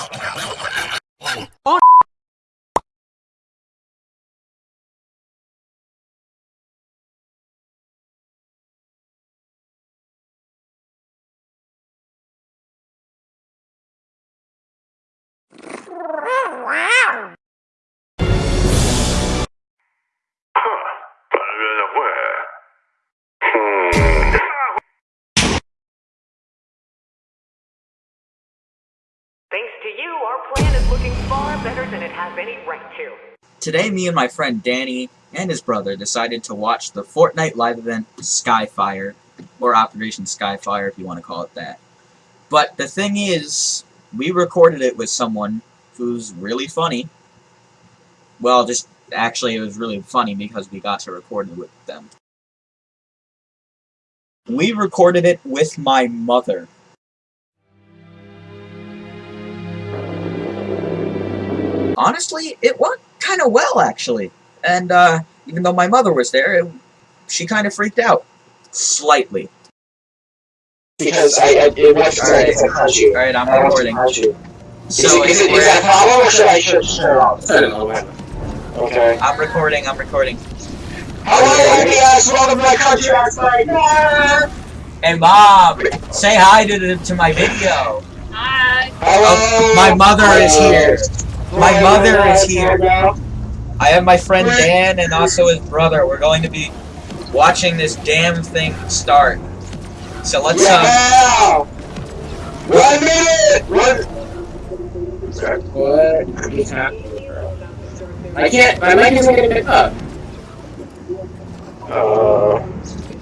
Thanks oh, has any right to. Today, me and my friend Danny and his brother decided to watch the Fortnite live event Skyfire, or Operation Skyfire if you want to call it that. But the thing is, we recorded it with someone who's really funny. Well, just actually it was really funny because we got to record it with them. We recorded it with my mother. Honestly, it went kind of well, actually. And uh, even though my mother was there, it, she kind of freaked out. Slightly. Because I, I it was Alright. it's a punch you. Alright, I'm I recording. punch you. So is, it, is, it, is that a problem or should I shut it off? I don't know, man. Okay. I'm recording, I'm recording. Hello, NPS, welcome to my country. I was like, ah. Hey, Mom! Say hi to, the, to my video! Hello. Oh, my mother is here. My mother is here. I have my friend Dan and also his brother. We're going to be watching this damn thing start. So let's, uh, Yeah. One minute. One. What is happening? I can't, my mic isn't gonna pick up. Uh,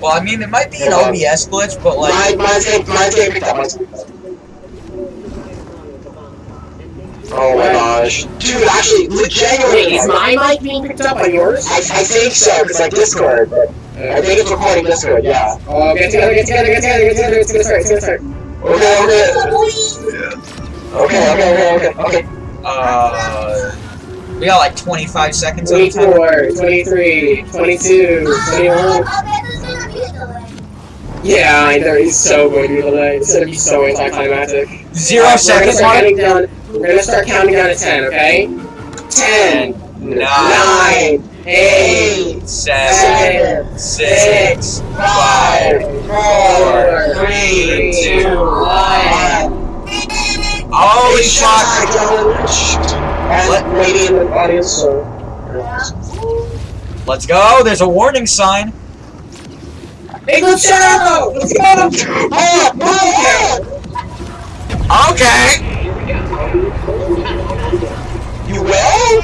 well, I mean, it might be an OBS glitch, but like, mine, mine's getting, mine's getting picked up. Oh my gosh. Dude, actually, legitimately. Wait, is my mic being picked up on yours? I, I think so, it's like Discord. I think it's recording Discord, yeah. Oh, get together, get together, get together, get together, it's gonna start, it's gonna start. Okay, okay. Okay, okay, okay, okay, okay. uh, we got like 25 seconds on the timer. 24, 23, 22, 21. Yeah, I know, he's so going to be delayed. It's gonna be so anticlimactic. Zero Alright, seconds We're on gonna, it. start counting down, we're gonna start counting down to 10, okay? 10, Nine, 9, 8, seven, six, five, four, three, two, one. Holy fuck! And maybe in the audience, so. Let's go. There's a warning sign. Big Shadow! Let's go! Okay. You will?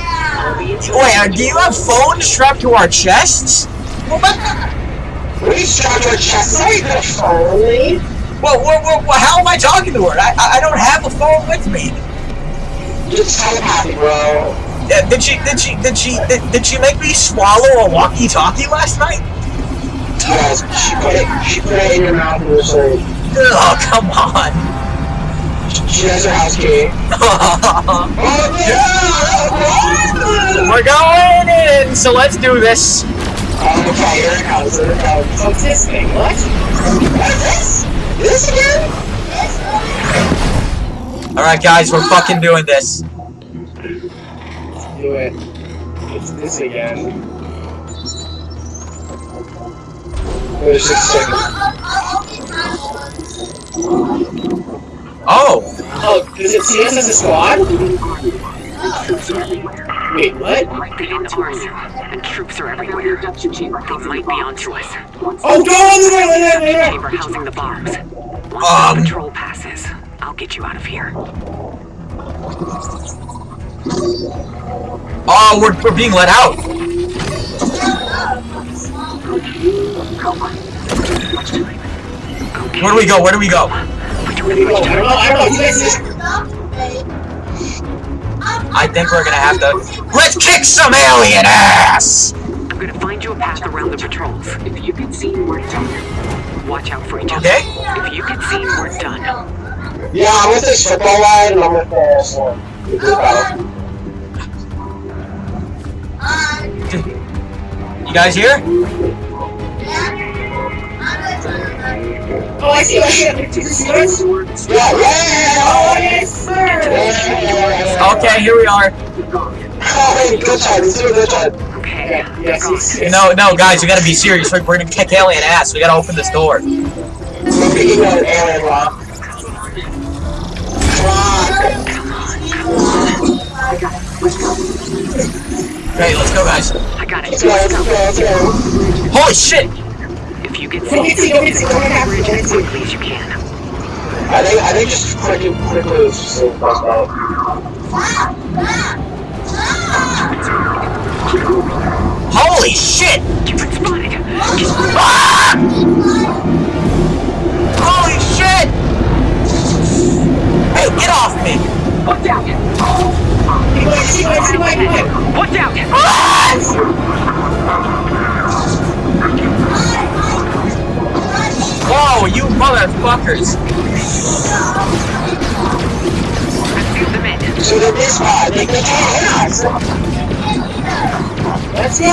Wait, uh, do you have phones strapped to our chests? You strapped to your chest? Are you gonna phone? Well, well, well, how am I talking to her? I, I don't have a phone with me. Just telepathy, bro. Uh, did she, did she, did she, did, did she make me swallow a walkie-talkie last night? Yes, she put it, she put it in your mouth and was like, Oh, come on. She has her house key. Oh, yeah! We're going in, so let's do this. Um, oh, okay, here it comes, here it comes. What's this thing? What? What is this? This again? Alright, guys, we're fucking doing this. Do it. It's this again. There's six seconds. Oh, Oh, does it see us as a squad? Wait, what? Get in the arsenal. And troops are everywhere. They might be onto us. Oh, go on there, there, there! Chamber housing the bombs. Once Um. the patrol passes, I'll get you out of here. oh, we're, we're being let out. Where do we go? Where do we go? I don't know, I don't know, you guys just... I think we're gonna have to. Let's kick some alien ass! I'm gonna find you a path around the patrols. If you can see, we're done. Watch out for each other. Okay? If you can see, we're done. Yeah, I'm with this football line and I'm with this one. With this battle. You guys here? Oh, I see, I see. Do see this? Yeah, yeah, yeah, Oh, yes, sir! yeah. Okay, here we are. Oh, good job, this is a good job. Okay. Yeah, yes, yes, yes. No, no, guys, we gotta be serious. We're, we're gonna kick alien ass. We gotta open this door. We're beating an alien rock. Rock. Okay, let's go, guys. I got it. Let's go, let's go, let's go. Holy shit! If you get Go get seen, go get go get bridge as quickly as you can. I think, I think just quickly, quickly, let's just say. Holy shit! You've been spotted. Ah! Holy shit! Hey, get off me! Watch out! See what, see what, see what. Watch out! Whoa, you motherfuckers! Seal them in. So they're this spot, they, can't hit us. Let's go!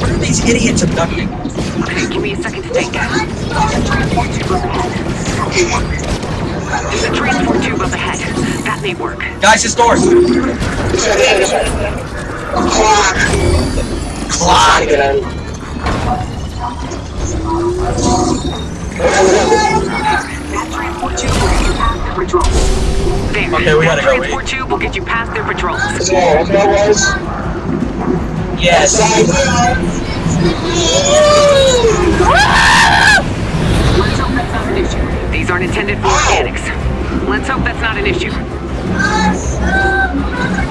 What are these idiots abducting? Give me a second to think. There's a transport tube up ahead. That may work. Guys, this door! This right here, this right. Clock. Clock! Get in. There. Okay, we gotta that go, transport tube will get you past their patrols. Let's go, boys. Yes. Let's hope that's not an issue. These aren't intended for mechanics. Let's hope that's not an issue.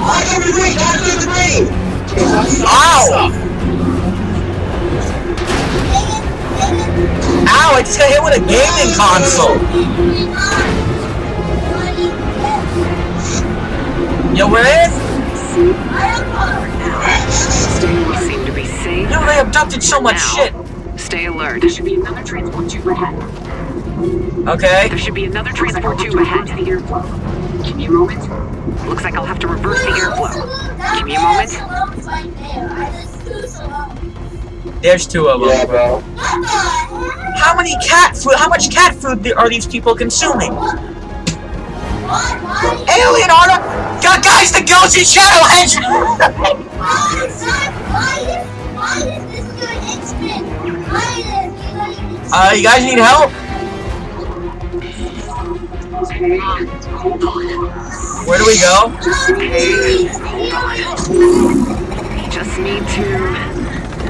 I can be green, I can be. Ow! Ow, I just got hit with a gaming console! Yo, we're in? We seem to be safe. Yo, they abducted so much shit! Stay alert. There should be another transport tube ahead. Okay. There should be another transport tube ahead. The airflow. Give me a moment. Looks like I'll have to reverse the airflow. Give me a moment. There's two of them. Yeah, bro. How many cat food? How much cat food are these people consuming? Alien Leonardo! Gu- Guys, the ghost in Shadow Hedge! Uh, you guys need help? Where do we go? Okay, hold on. Just need to.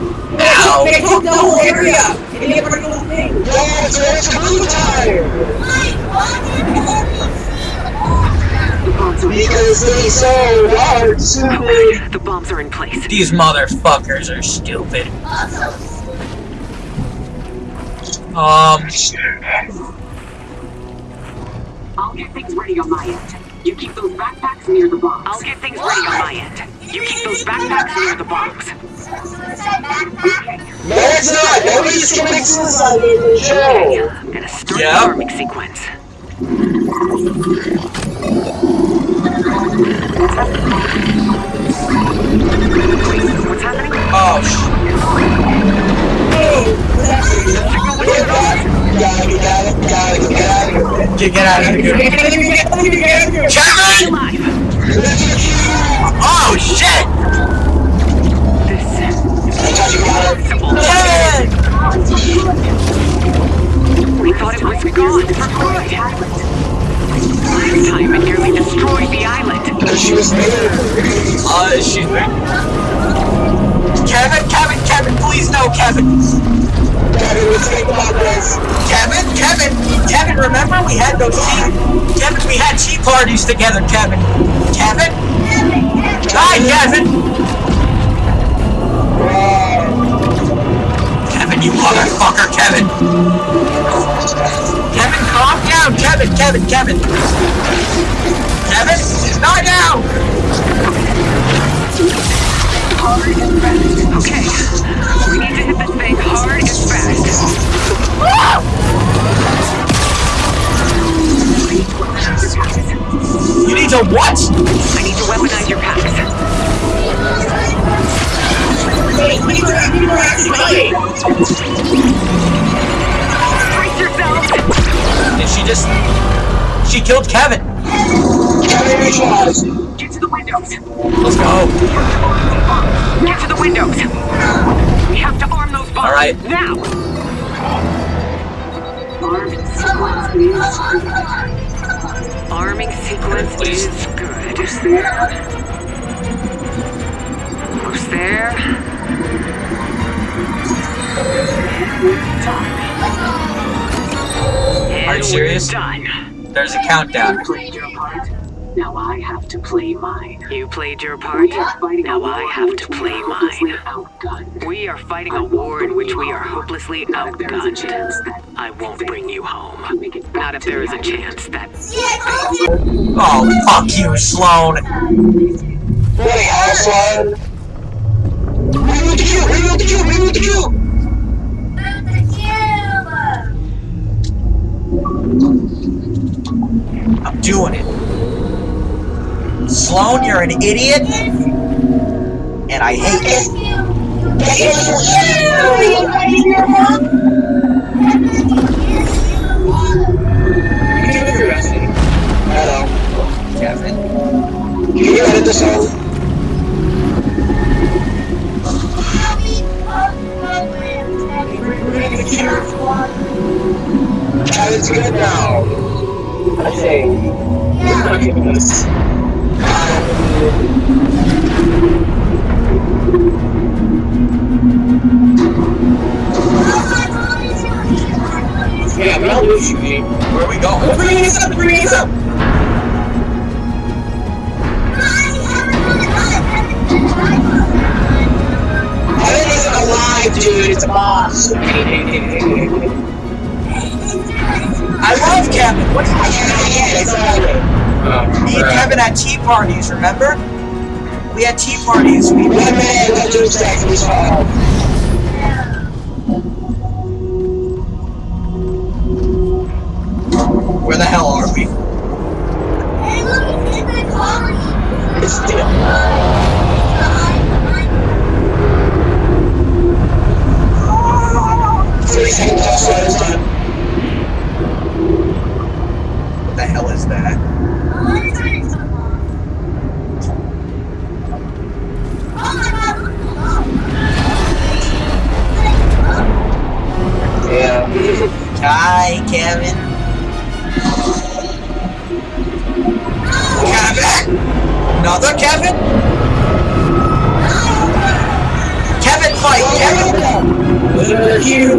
Ow. They took the whole area! And they never know the thing! yeah, it's, it's blue time. Because they so hard, stupid. The bombs are in place. These motherfuckers are stupid. Um, I'll get things ready on my end. You keep those backpacks near the bombs. I'll get things ready on my end. You keep those backpacks near the bombs. No, it's not. Nobody's committing suicide in the show. I'm gonna start Yeah. the arming sequence. What's happening? oh, sh- Get back. Gotta get out of Gotta get out of get, get out of here. Kevin! Oh, shit! Parties together, Kevin. Kevin? Hi, Kevin! Kevin, you motherfucker, Kevin! Kevin, calm down! Kevin! Kevin! Kevin! Kevin! Not down! Hard and fast. Okay. We need to hit this thing hard and fast. You need to what? I need to weaponize your packs. Wait, we need to we need to activate. Brace yourselves! Did she just... She killed Kevin! Kevin. Get to the windows! Let's go! Get to the windows! We have to arm those bombs! All right. Now! Arming sequence is good. Arming sequence is good. Who's there? Who's there? Are you serious? Done. There's a countdown. Now I have to play mine. You played your part. Now I have to play mine. We are fighting a war in which we are hopelessly outgunned. I won't bring you home. Not if there is a chance that. Oh, fuck you, Slone! Wait, Aslan. Reload the queue, reload the queue, reload the queue. I'm doing it. Slone, you're an idiot, and I hate you. Yeah, but I'll lose you, Where are we going? Bring this up, bring this up! Kevin isn't alive, dude. It's a boss. I love Kevin! What Yeah, yeah, exactly. Me and Kevin at tea parties, remember? We had tea parties. We One minute, let's do sex, please. Where Hi, Kevin. Kevin! Another Kevin? Kevin fight! Kevin! Look you.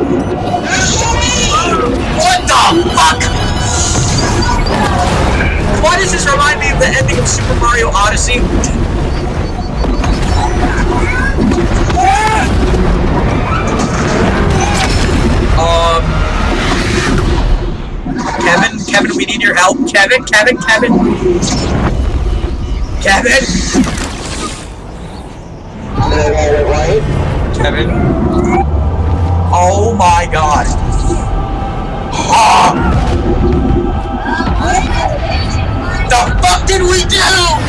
What the fuck? Why does this remind me of the ending of Super Mario Odyssey? We need your help. Kevin, Kevin, Kevin. Kevin, Did I get it right? Kevin. Oh my god. Ah, the fuck did we do?